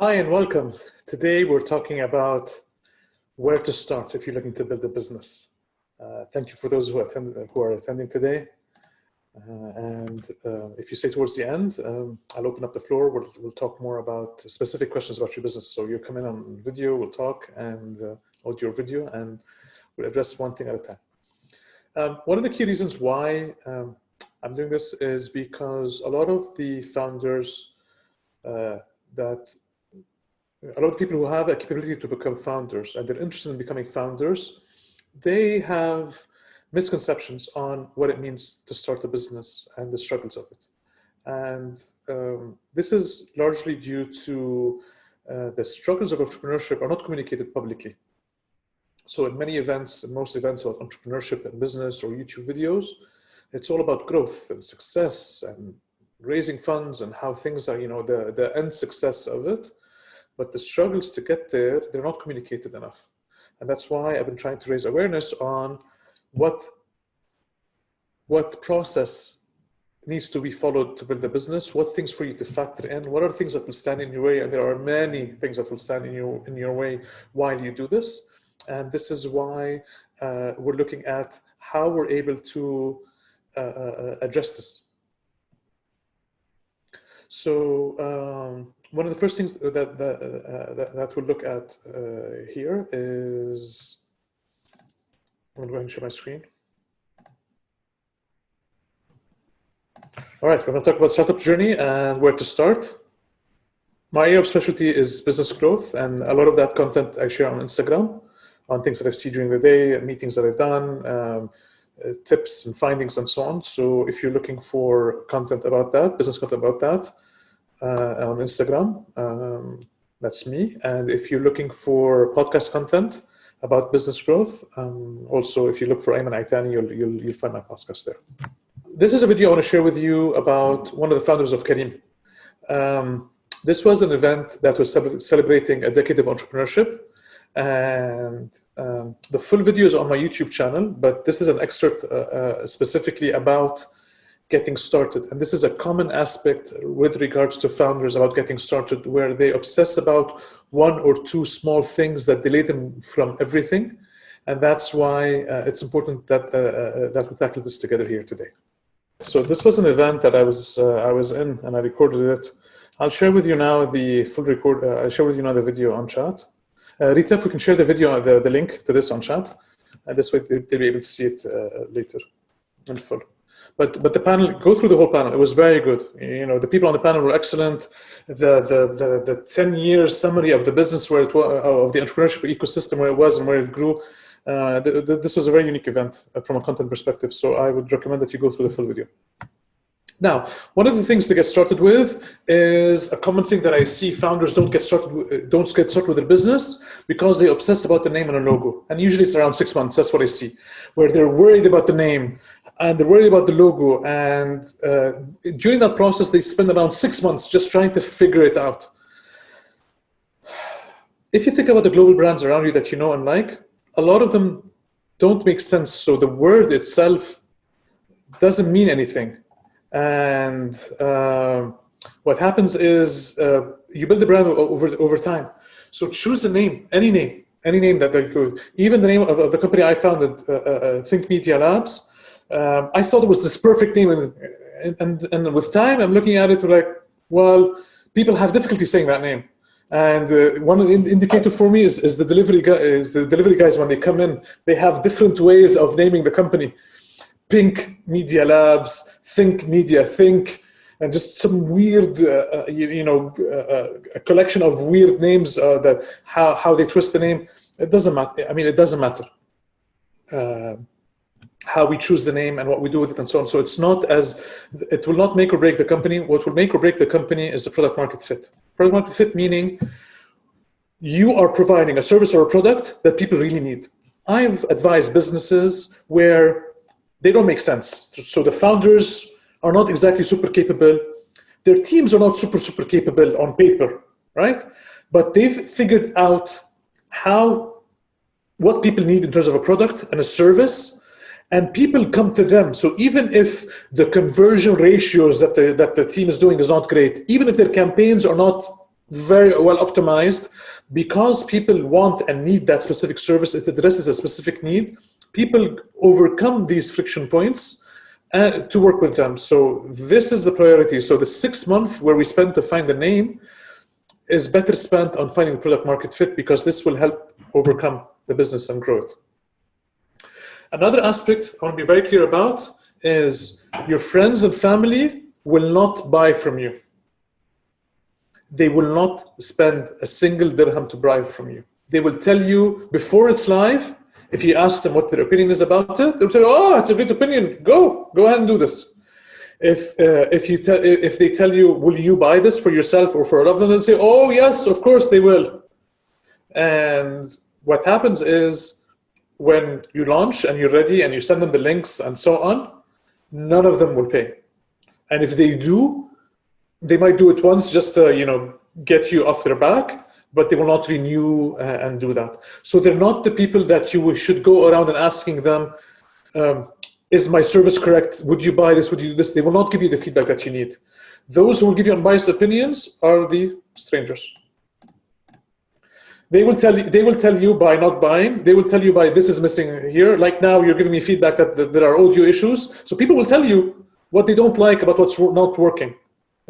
Hi and welcome. Today we're talking about where to start if you're looking to build a business. Uh, thank you for those who, attend, who are attending today. Uh, and uh, if you stay towards the end, um, I'll open up the floor. We'll, we'll, talk more about specific questions about your business. So you come in on video, we'll talk and uh, audio video, and we'll address one thing at a time. Um, one of the key reasons why um, I'm doing this is because a lot of the founders uh, that a lot of people who have a capability to become founders and they're interested in becoming founders, they have misconceptions on what it means to start a business and the struggles of it. And um, this is largely due to uh, the struggles of entrepreneurship are not communicated publicly. So in many events, most events about entrepreneurship and business or YouTube videos, it's all about growth and success and raising funds and how things are, you know, the, the end success of it. But the struggles to get there, they're not communicated enough. And that's why I've been trying to raise awareness on what, what process needs to be followed to build a business, what things for you to factor in, what are things that will stand in your way, and there are many things that will stand in your, in your way while you do this. And this is why uh, we're looking at how we're able to uh, uh, address this. So um, one of the first things that that, uh, that, that, we'll look at uh, here is, I'm going to share my screen. All right, we're going to talk about startup journey and where to start. My area of specialty is business growth, and a lot of that content I share on Instagram, on things that I've seen during the day, meetings that I've done, um, uh, tips and findings and so on. So if you're looking for content about that, business content about that, uh, on Instagram, um, that's me. And if you're looking for podcast content about business growth, um, also if you look for Ayman Itani, you'll, you'll, you'll find my podcast there. This is a video I want to share with you about one of the founders of Careem. Um, this was an event that was celebrating a decade of entrepreneurship and um, the full video is on my YouTube channel, but this is an excerpt uh, uh, specifically about getting started. And this is a common aspect with regards to founders about getting started, where they obsess about one or two small things that delay them from everything. And that's why uh, it's important that, uh, uh that we tackle this together here today. So this was an event that I was, uh, I was in and I recorded it. I'll share with you now the full record, I'll share with you now the video on chat. Uh, Rita, if we can share the video, the, the link to this on chat, and this way they'll be able to see it uh, later in full. But but the panel, go through the whole panel. It was very good. You know, the people on the panel were excellent. The the the, the ten years summary of the business where it was, uh, of the entrepreneurship ecosystem where it was and where it grew. Uh, this was a very unique event uh, from a content perspective. So I would recommend that you go through the full video. Now, one of the things to get started with is a common thing that I see founders don't get started with, don't get started with their business because they obsess about the name and a logo. And usually it's around six months. That's what I see, where they're worried about the name and they're worried about the logo. And uh, during that process, they spend around six months just trying to figure it out. If you think about the global brands around you that you know and like, a lot of them don't make sense. So the word itself doesn't mean anything and uh, what happens is uh, you build the brand over, over time. So choose a name, any name, any name that they could. Even the name of, of the company I founded, uh, uh, uh Think Media Labs, um, I thought it was this perfect name. And, and, and with time, I'm looking at it like, well, people have difficulty saying that name. And uh, one indicator for me is, is the delivery guy, is the delivery guys when they come in, they have different ways of naming the company. Pink Media Labs, Think Media, Think, and just some weird, uh, uh you, you, know, uh, uh, a collection of weird names uh, that how, how they twist the name. It doesn't matter. I mean, it doesn't matter how we choose the name and what we do with it and so on. So it's not as, it will not make or break the company. What will make or break the company is the product market fit. Product market fit meaning you are providing a service or a product that people really need. I've advised businesses where they don't make sense. So the founders are not exactly super capable. Their teams are not super, super capable on paper, right? But they've figured out how, what people need in terms of a product and a service, and people come to them. So even if the conversion ratios that the, that the team is doing is not great, even if their campaigns are not very well optimized because people want and need that specific service. It addresses a specific need. People overcome these friction points uh, to work with them. So this is the priority. So the six months where we spend to find the name is better spent on finding the product market fit because this will help overcome the business and growth. Another aspect I want to be very clear about is your friends and family will not buy from you. They will not spend a single dirham to buy from you. They will tell you before it's live, if you ask them what their opinion is about it, they'll tell you, oh, it's a great opinion. Go, go ahead and do this. If, uh, if, you tell, if they tell you, will you buy this for yourself or for a loved one, they'll say, oh, yes, of course they will. And what happens is when you launch and you're ready and you send them the links and so on, none of them will pay. And if they do, they might do it once just to, you know, get you off their back, but they will not renew uh, and do that. So they're not the people that you should go around and asking them, um, is my service correct? Would you buy this? Would you do this? They will not give you the feedback that you need. Those who will give you unbiased opinions are the strangers. They will tell you, they will tell you by not buying, they will tell you by this is missing here. Like now you're giving me feedback that, that there are audio issues. So people will tell you what they don't like about what's not working.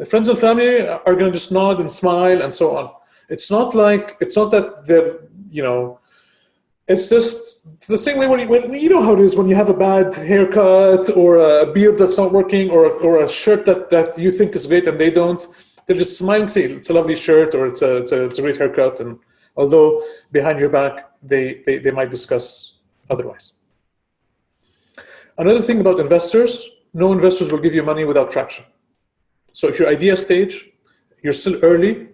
Friends and family are going to just nod and smile and so on. It's not like, it's not that they're, you know, it's just the same way when you, when you know how it is when you have a bad haircut or a beard that's not working or, or a shirt that, that you think is great and they don't. They just smile and say it's a lovely shirt or it's a, it's a, it's a great haircut. And although behind your back, they, they, they might discuss otherwise. Another thing about investors, no investors will give you money without traction. So if your idea stage, you're still early,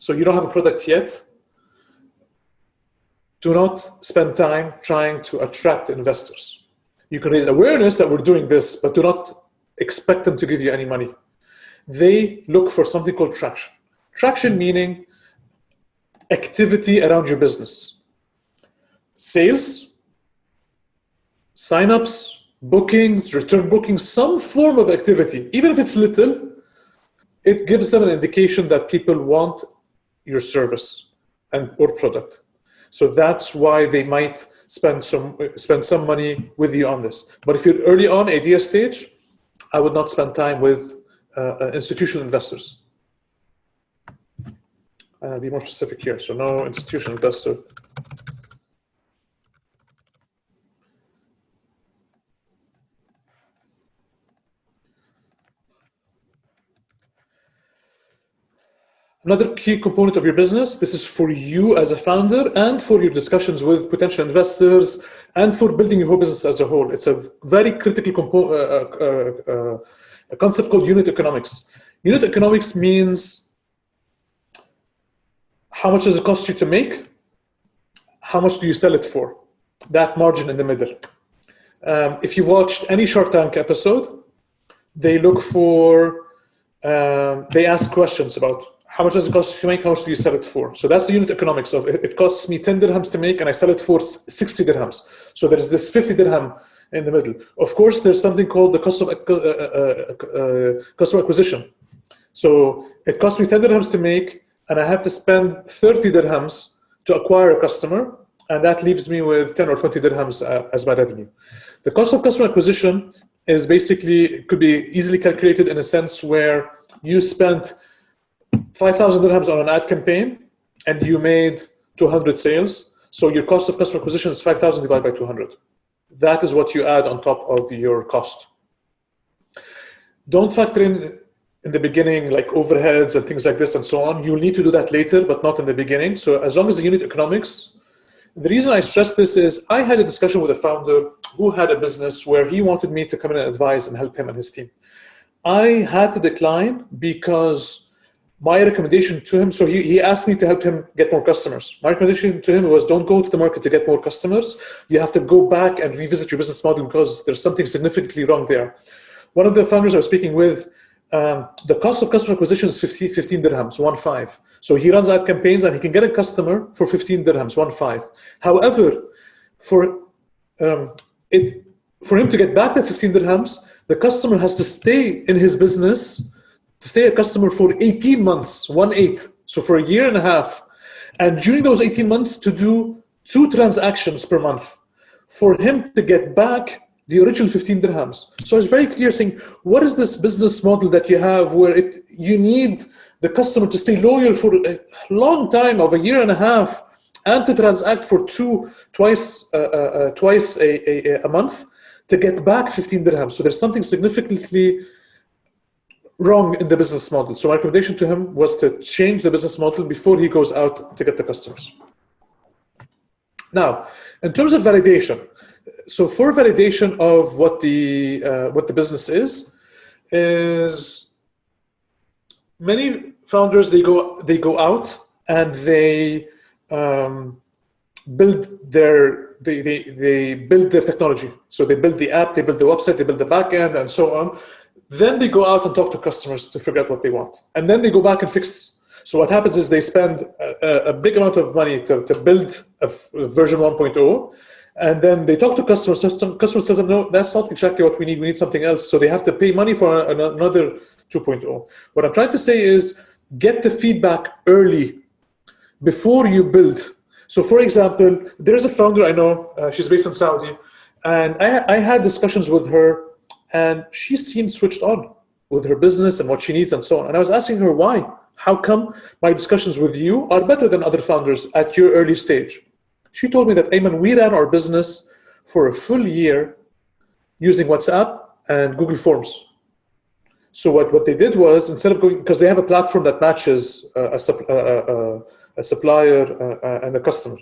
so you don't have a product yet, do not spend time trying to attract investors. You can raise awareness that we're doing this, but do not expect them to give you any money. They look for something called traction. Traction meaning activity around your business. Sales, signups, bookings, return bookings, some form of activity, even if it's little, it gives them an indication that people want your service and or product. So that's why they might spend some spend some money with you on this. But if you're early on idea stage, I would not spend time with uh, uh institutional investors. Uh, be more specific here. So no institutional investor. Another key component of your business, this is for you as a founder and for your discussions with potential investors and for building your whole business as a whole. It's a very critical uh, uh, uh, a concept called unit economics. Unit economics means how much does it cost you to make? How much do you sell it for? That margin in the middle. Um, if you've watched any Shark Tank episode, they look for, um, they ask questions about how much does it cost to make? How much do you sell it for? So that's the unit economics of it. It costs me 10 dirhams to make and I sell it for 60 dirhams. So there's this 50 dirham in the middle. Of course, there's something called the cost of uh, uh, uh, customer acquisition. So it costs me 10 dirhams to make and I have to spend 30 dirhams to acquire a customer. And that leaves me with 10 or 20 dirhams uh, as my revenue. The cost of customer acquisition is basically, could be easily calculated in a sense where you spent 5,000 dirhams on an ad campaign and you made 200 sales. So your cost of customer acquisition is 5,000 divided by 200. That is what you add on top of your cost. Don't factor in in the beginning like overheads and things like this and so on. You'll need to do that later, but not in the beginning. So as long as the unit economics, the reason I stress this is I had a discussion with a founder who had a business where he wanted me to come in and advise and help him and his team. I had to decline because my recommendation to him, so he, he asked me to help him get more customers. My recommendation to him was don't go to the market to get more customers. You have to go back and revisit your business model because there's something significantly wrong there. One of the founders I was speaking with, um, the cost of customer acquisition is 50, 15 dirhams, one five. So he runs ad campaigns and he can get a customer for 15 dirhams, one five. However, for um, it, for him to get back the 15 dirhams, the customer has to stay in his business to stay a customer for 18 months, one eight. So for a year and a half, and during those 18 months to do two transactions per month for him to get back the original 15 dirhams. So it's very clear saying, what is this business model that you have where it you need the customer to stay loyal for a long time of a year and a half and to transact for two twice uh, uh, uh twice a, a, a, month to get back 15 dirhams. So there's something significantly wrong in the business model. So my recommendation to him was to change the business model before he goes out to get the customers. Now, in terms of validation, so for validation of what the uh, what the business is, is many founders they go they go out and they um, build their they, they they build their technology. So they build the app, they build the website, they build the backend, and so on. Then they go out and talk to customers to figure out what they want, and then they go back and fix so what happens is they spend a, a big amount of money to, to build a, version 1.0, and then they talk to customers. Customers says, no, that's not exactly what we need. We need something else. So they have to pay money for another 2.0. What I'm trying to say is get the feedback early before you build. So for example, there's a founder I know, uh, she's based in Saudi, and I, I had discussions with her and she seemed switched on with her business and what she needs and so on. And I was asking her why. How come my discussions with you are better than other founders at your early stage? She told me that, Ayman, we ran our business for a full year using WhatsApp and Google Forms. So what, what they did was, instead of going, because they have a platform that matches uh, a, a, uh, uh, a supplier and a customer.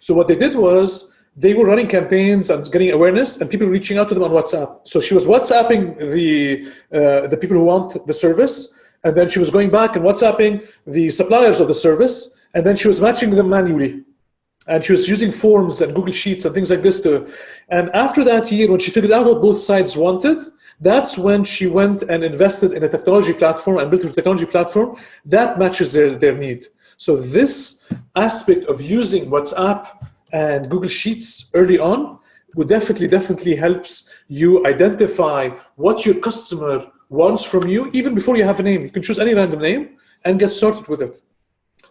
So what they did was, they were running campaigns and getting awareness and people reaching out to them on WhatsApp. So she was WhatsApping the, uh, the people who want the service and then she was going back and WhatsApping the suppliers of the service, and then she was matching them manually. And she was using forms and Google Sheets and things like this to, and after that year, when she figured out what both sides wanted, that's when she went and invested in a technology platform and built a technology platform that matches their, their need. So this aspect of using WhatsApp and Google Sheets early on would definitely, definitely helps you identify what your customer wants from you, even before you have a name. You can choose any random name and get started with it.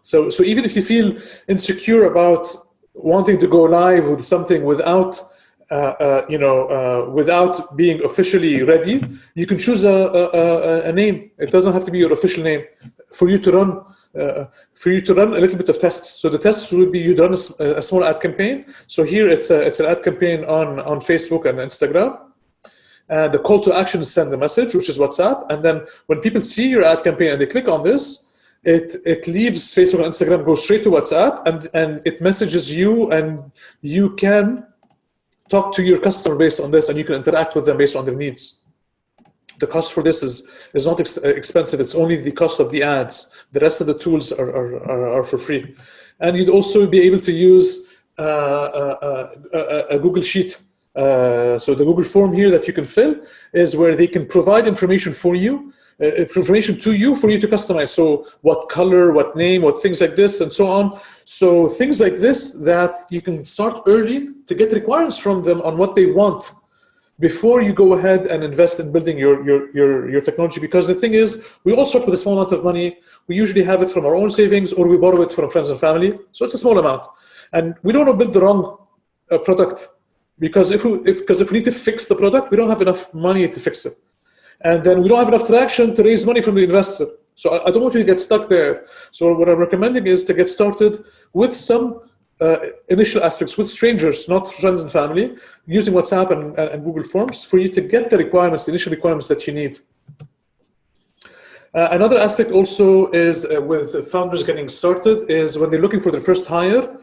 So, so even if you feel insecure about wanting to go live with something without, uh, uh, you know, uh, without being officially ready, you can choose a, a, a, name. It doesn't have to be your official name for you to run. Uh, for you to run a little bit of tests. So the tests would be you run a, a small ad campaign. So here it's a, it's an ad campaign on on Facebook and Instagram and the call to action is send a message, which is WhatsApp. And then when people see your ad campaign and they click on this, it, it leaves Facebook and Instagram, goes straight to WhatsApp, and, and it messages you, and you can talk to your customer based on this, and you can interact with them based on their needs. The cost for this is, is not ex expensive. It's only the cost of the ads. The rest of the tools are, are, are, are for free. And you'd also be able to use uh, uh, uh, a, a Google Sheet uh, so the Google form here that you can fill is where they can provide information for you, uh, information to you for you to customize. So what color, what name, what things like this, and so on. So things like this that you can start early to get requirements from them on what they want before you go ahead and invest in building your, your, your, your technology. Because the thing is, we all start with a small amount of money. We usually have it from our own savings or we borrow it from friends and family. So it's a small amount. And we don't want to build the wrong uh, product because if we if because if we need to fix the product, we don't have enough money to fix it, and then we don't have enough traction to raise money from the investor. So I, I don't want you to get stuck there. So what I'm recommending is to get started with some uh, initial aspects with strangers, not friends and family, using WhatsApp and, and, Google Forms for you to get the requirements, the initial requirements that you need. Uh, another aspect also is uh, with founders getting started is when they're looking for their first hire,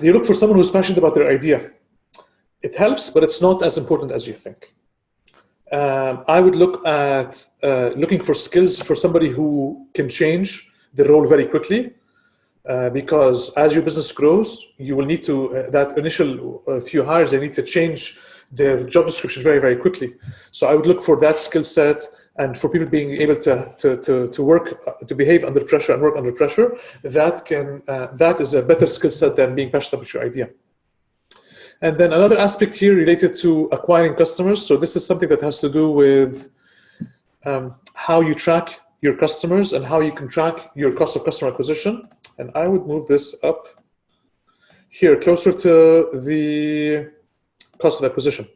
they look for someone who's passionate about their idea. It helps, but it's not as important as you think. Um, I would look at uh, looking for skills for somebody who can change the role very quickly uh, because as your business grows, you will need to, uh, that initial uh, few hires, they need to change their job description very, very quickly. So I would look for that skill set and for people being able to, to, to, to work, uh, to behave under pressure and work under pressure, that, can, uh, that is a better skill set than being passionate about your idea. And then another aspect here related to acquiring customers. So this is something that has to do with um, how you track your customers and how you can track your cost of customer acquisition. And I would move this up here, closer to the cost of acquisition.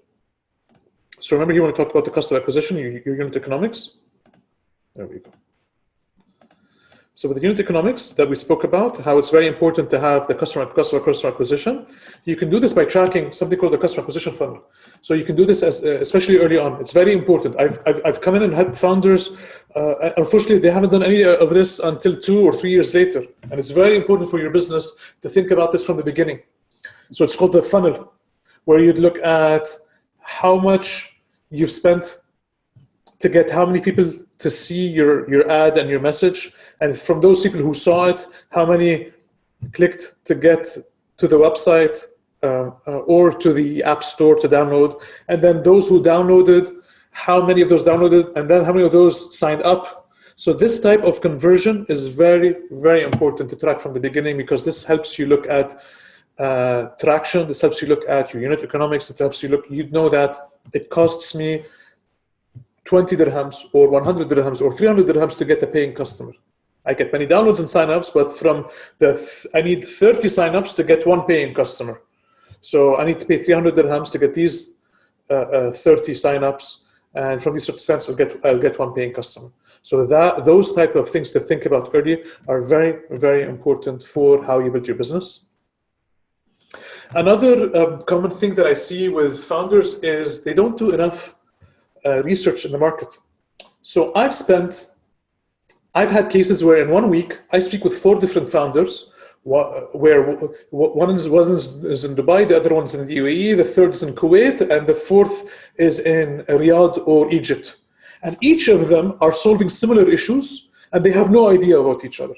So remember here when we talked about the cost of acquisition, your, your unit economics? There we go. So with the unit economics that we spoke about, how it's very important to have the customer customer customer acquisition, you can do this by tracking something called the customer acquisition funnel. So you can do this as uh, especially early on. It's very important. I've I've, I've come in and had founders. Uh, unfortunately, they haven't done any of this until two or three years later, and it's very important for your business to think about this from the beginning. So it's called the funnel, where you'd look at how much you've spent to get how many people to see your, your ad and your message. And from those people who saw it, how many clicked to get to the website uh, uh, or to the app store to download. And then those who downloaded, how many of those downloaded, and then how many of those signed up. So this type of conversion is very, very important to track from the beginning because this helps you look at uh, traction. This helps you look at your unit economics. It helps you look, you know that it costs me 20 dirhams or 100 dirhams or 300 dirhams to get a paying customer. I get many downloads and signups, but from the, th I need 30 signups to get one paying customer. So I need to pay 300 dirhams to get these uh, uh, 30 signups. And from these 30 signups, I'll get, I'll get one paying customer. So that those type of things to think about early are very, very important for how you build your business. Another um, common thing that I see with founders is they don't do enough uh, research in the market. So I've spent, I've had cases where in one week I speak with four different founders where one is, one is in Dubai, the other one's in the UAE, the third is in Kuwait, and the fourth is in Riyadh or Egypt. And each of them are solving similar issues, and they have no idea about each other,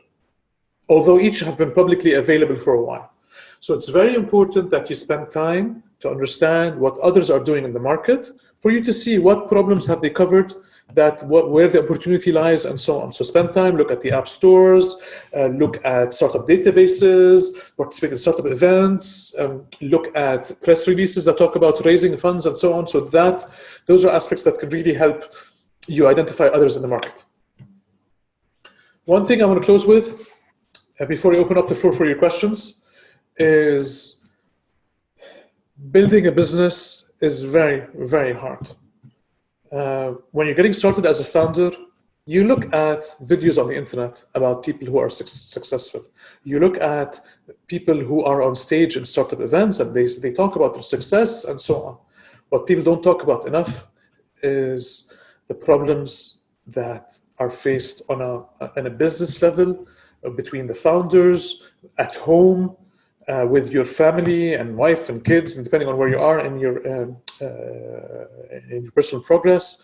although each have been publicly available for a while. So it's very important that you spend time to understand what others are doing in the market, for you to see what problems have they covered, that what, where the opportunity lies and so on. So spend time, look at the app stores, uh, look at startup databases, participate in startup events, um, look at press releases that talk about raising funds and so on. So that those are aspects that can really help you identify others in the market. One thing I want to close with, uh, before I open up the floor for your questions, is building a business is very, very hard. Uh, when you're getting started as a founder, you look at videos on the internet about people who are su successful. You look at people who are on stage in startup events and they, they talk about their success and so on. What people don't talk about enough is the problems that are faced on a, on a business level between the founders, at home, uh, with your family and wife and kids, and depending on where you are in your um, uh, in your personal progress.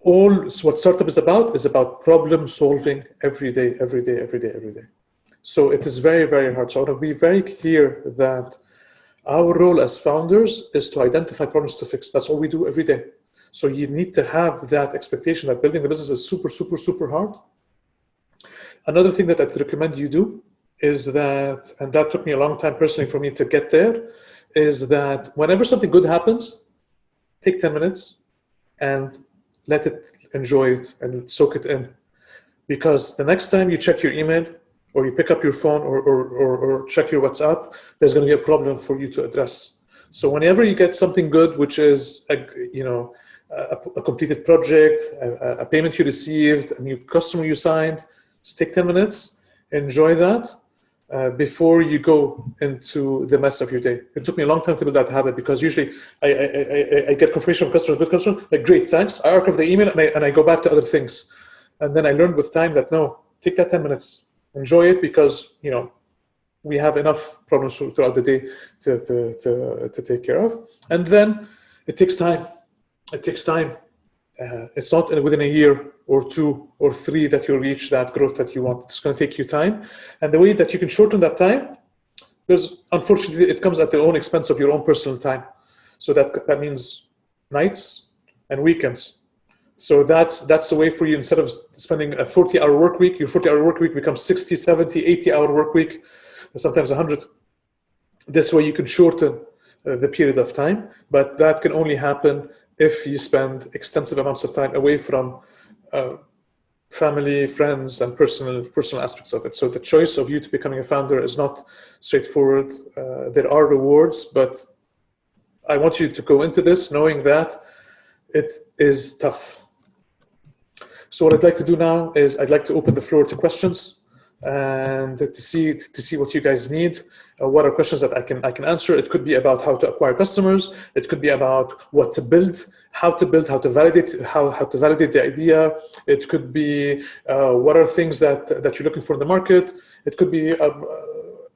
All what startup is about is about problem solving every day, every day, every day, every day. So it is very, very hard. So I want to be very clear that our role as founders is to identify problems to fix. That's all we do every day. So you need to have that expectation that building the business is super, super, super hard. Another thing that I'd recommend you do is that, and that took me a long time personally for me to get there, is that whenever something good happens, take 10 minutes and let it enjoy it and soak it in. Because the next time you check your email or you pick up your phone or, or, or, or check your WhatsApp, there's going to be a problem for you to address. So whenever you get something good, which is a, you know a, a completed project, a, a payment you received, a new customer you signed, just take 10 minutes, enjoy that, uh, before you go into the mess of your day. It took me a long time to build that habit because usually I, I, I, I get confirmation from customer, good customer, like great, thanks. I archive the email and I, and I go back to other things. And then I learned with time that no, take that 10 minutes, enjoy it because, you know, we have enough problems throughout the day to, to, to, to take care of. And then it takes time. It takes time. Uh, it's not within a year or two or three that you reach that growth that you want. It's going to take you time. And the way that you can shorten that time, there's unfortunately, it comes at the own expense of your own personal time. So that, that means nights and weekends. So that's, that's a way for you, instead of spending a 40 hour work week, your 40 hour work week becomes 60, 70, 80 hour work week, sometimes 100. This way you can shorten uh, the period of time, but that can only happen if you spend extensive amounts of time away from uh, family, friends, and personal personal aspects of it. So the choice of you to becoming a founder is not straightforward. Uh, there are rewards, but I want you to go into this knowing that it is tough. So what I'd like to do now is I'd like to open the floor to questions and to see to see what you guys need. Uh, what are questions that I can I can answer? It could be about how to acquire customers. It could be about what to build, how to build, how to validate, how how to validate the idea. It could be uh, what are things that that you're looking for in the market. It could be a,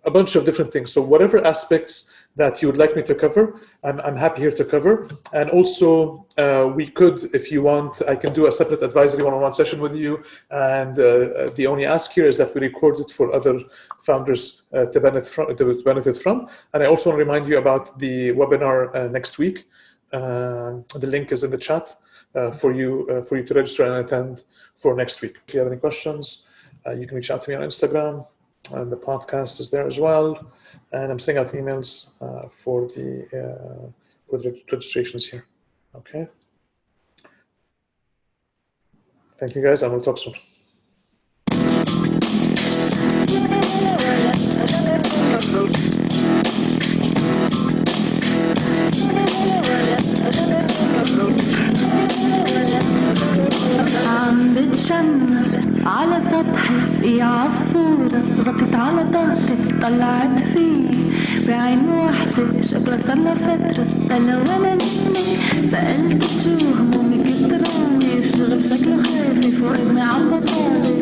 a bunch of different things. So whatever aspects that you would like me to cover, I'm, I'm happy here to cover. And also, uh, we could, if you want, I can do a separate advisory one-on-one session with you. And uh, the only ask here is that we record it for other founders uh, to, benefit from, to benefit from. And I also want to remind you about the webinar uh, next week. Uh, the link is in the chat uh, for you for you to register and attend for next week. If you have any questions, you can reach out to me on Instagram and the podcast is there as well. And I'm sending out emails uh, for the uh, for the registrations here. Okay. Thank you guys, and we'll talk soon. عم بتشمس على سطحي في عصفورة غطت على ظهري طلعت فيه. بعين واحدة شكلها صار فترة. أنا ولا لمي سألت شو همومي؟ كتروني الشغل شكله خافي فوق عم بطول